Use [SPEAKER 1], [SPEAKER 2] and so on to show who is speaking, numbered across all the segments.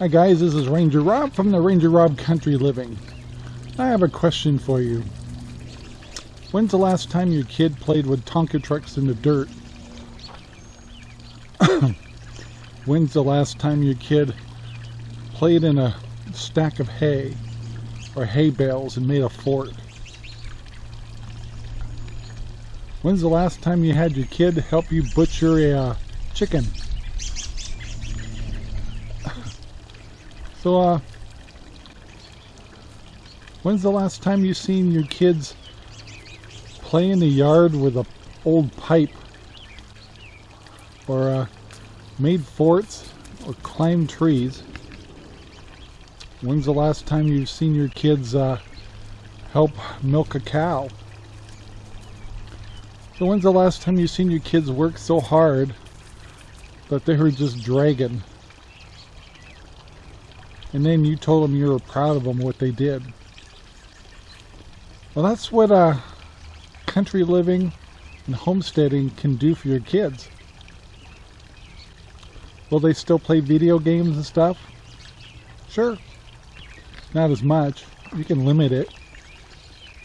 [SPEAKER 1] Hi guys, this is Ranger Rob from the Ranger Rob Country Living. I have a question for you. When's the last time your kid played with Tonka trucks in the dirt? When's the last time your kid played in a stack of hay or hay bales and made a fort? When's the last time you had your kid help you butcher a uh, chicken? So, uh, when's the last time you seen your kids play in the yard with a old pipe? Or, uh, made forts or climbed trees? When's the last time you've seen your kids, uh, help milk a cow? So when's the last time you've seen your kids work so hard that they were just dragging and then you told them you were proud of them what they did. Well, that's what uh, country living and homesteading can do for your kids. Will they still play video games and stuff? Sure. Not as much. You can limit it.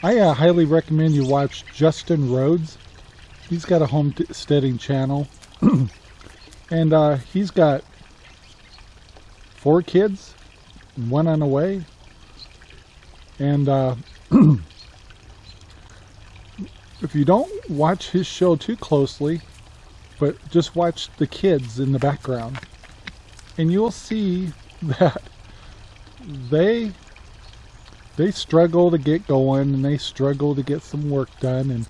[SPEAKER 1] I uh, highly recommend you watch Justin Rhodes. He's got a homesteading channel. and uh, he's got four kids one on the way. And uh, if you don't watch his show too closely, but just watch the kids in the background, and you'll see that they they struggle to get going and they struggle to get some work done and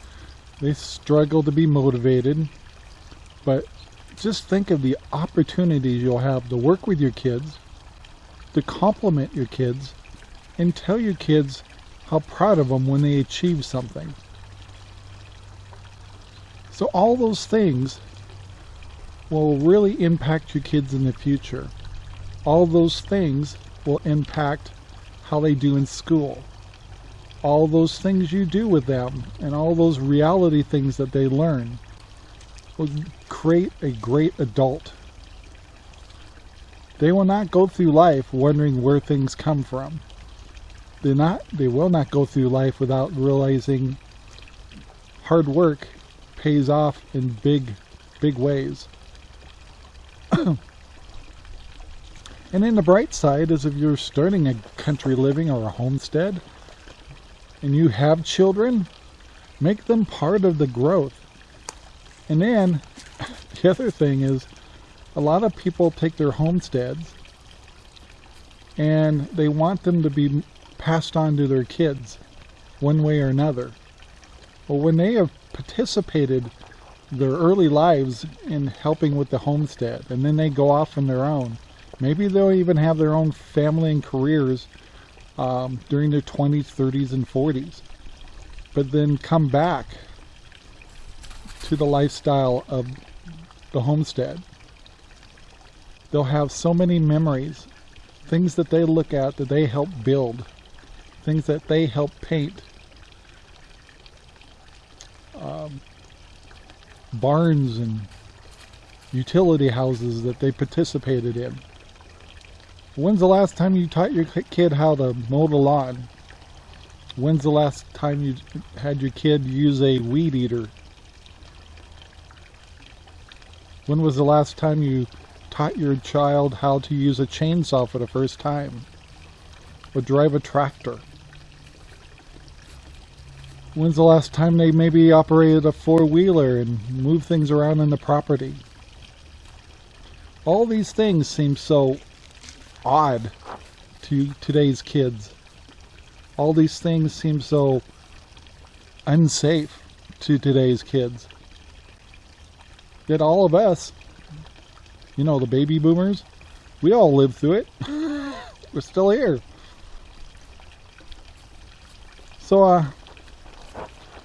[SPEAKER 1] they struggle to be motivated but just think of the opportunities you'll have to work with your kids to compliment your kids and tell your kids how proud of them when they achieve something. So all those things will really impact your kids in the future. All those things will impact how they do in school. All those things you do with them and all those reality things that they learn will create a great adult they will not go through life wondering where things come from. They not they will not go through life without realizing hard work pays off in big big ways. and in the bright side is if you're starting a country living or a homestead and you have children, make them part of the growth. And then the other thing is a lot of people take their homesteads and they want them to be passed on to their kids one way or another. Well, when they have participated their early lives in helping with the homestead and then they go off on their own, maybe they'll even have their own family and careers um, during their 20s, 30s, and 40s, but then come back to the lifestyle of the homestead they'll have so many memories, things that they look at that they help build, things that they help paint, um, barns and utility houses that they participated in. When's the last time you taught your kid how to mow the lawn? When's the last time you had your kid use a weed eater? When was the last time you taught your child how to use a chainsaw for the first time, or drive a tractor? When's the last time they maybe operated a four-wheeler and moved things around in the property? All these things seem so odd to today's kids. All these things seem so unsafe to today's kids. Yet all of us you know, the baby boomers, we all lived through it. We're still here. So, uh,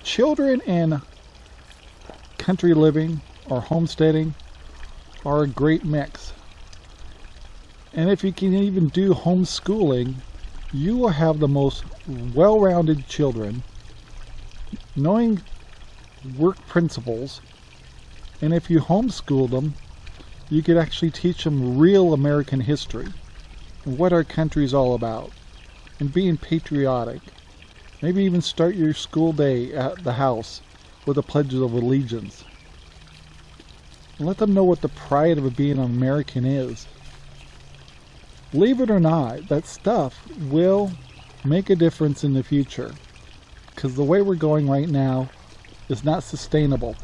[SPEAKER 1] children in country living or homesteading are a great mix. And if you can even do homeschooling, you will have the most well-rounded children knowing work principles. And if you homeschool them, you could actually teach them real American history. and what our country's all about and being patriotic. Maybe even start your school day at the house with a Pledge of Allegiance. And let them know what the pride of being an American is. Believe it or not, that stuff will make a difference in the future. Because the way we're going right now is not sustainable.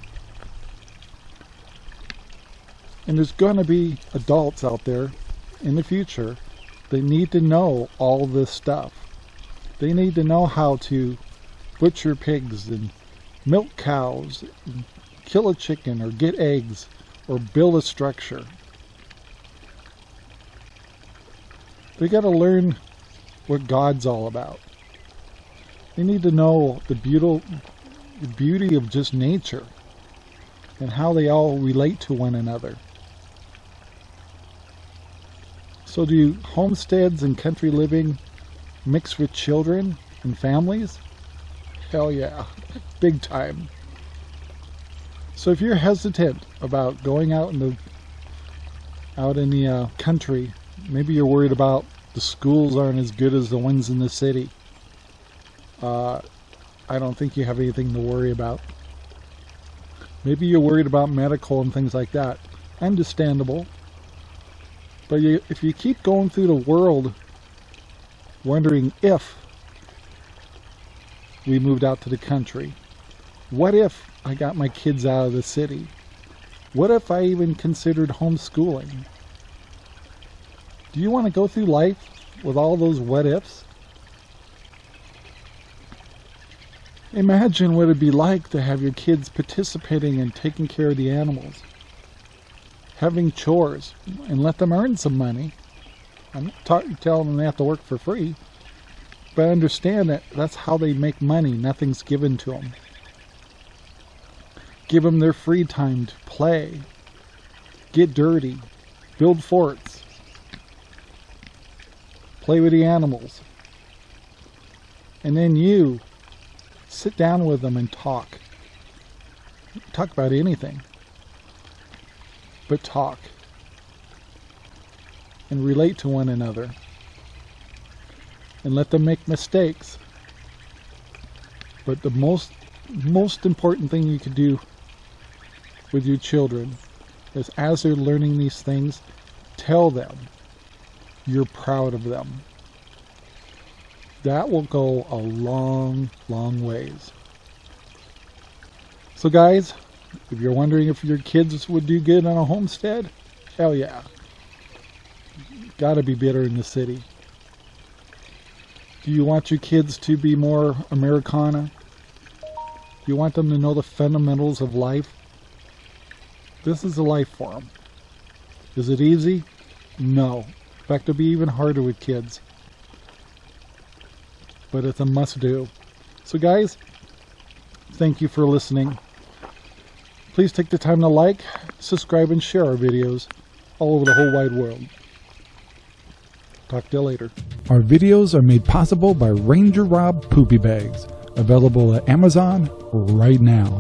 [SPEAKER 1] And there's going to be adults out there in the future that need to know all this stuff. They need to know how to butcher pigs and milk cows, and kill a chicken or get eggs or build a structure. They got to learn what God's all about. They need to know the beautiful the beauty of just nature and how they all relate to one another. So do homesteads and country living mix with children and families? Hell yeah, big time. So if you're hesitant about going out in the out in the uh, country, maybe you're worried about the schools aren't as good as the ones in the city. Uh, I don't think you have anything to worry about. Maybe you're worried about medical and things like that. Understandable. But you, if you keep going through the world wondering if we moved out to the country, what if I got my kids out of the city? What if I even considered homeschooling? Do you want to go through life with all those what ifs? Imagine what it'd be like to have your kids participating in taking care of the animals having chores and let them earn some money. I'm not telling them they have to work for free, but understand that that's how they make money. Nothing's given to them. Give them their free time to play, get dirty, build forts, play with the animals. And then you sit down with them and talk. Talk about anything but talk and relate to one another and let them make mistakes. But the most most important thing you can do with your children is as they're learning these things, tell them you're proud of them. That will go a long, long ways. So guys, if you're wondering if your kids would do good on a homestead, hell yeah. Gotta be better in the city. Do you want your kids to be more Americana? Do you want them to know the fundamentals of life? This is a life for them. Is it easy? No. In fact, it'll be even harder with kids. But it's a must do. So guys, thank you for listening. Please take the time to like, subscribe, and share our videos all over the whole wide world. Talk to you later. Our videos are made possible by Ranger Rob Poopy Bags, available at Amazon right now.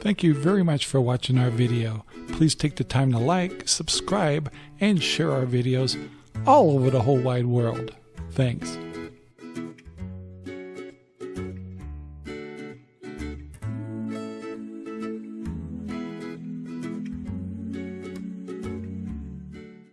[SPEAKER 1] Thank you very much for watching our video. Please take the time to like, subscribe, and share our videos all over the whole wide world. Thanks.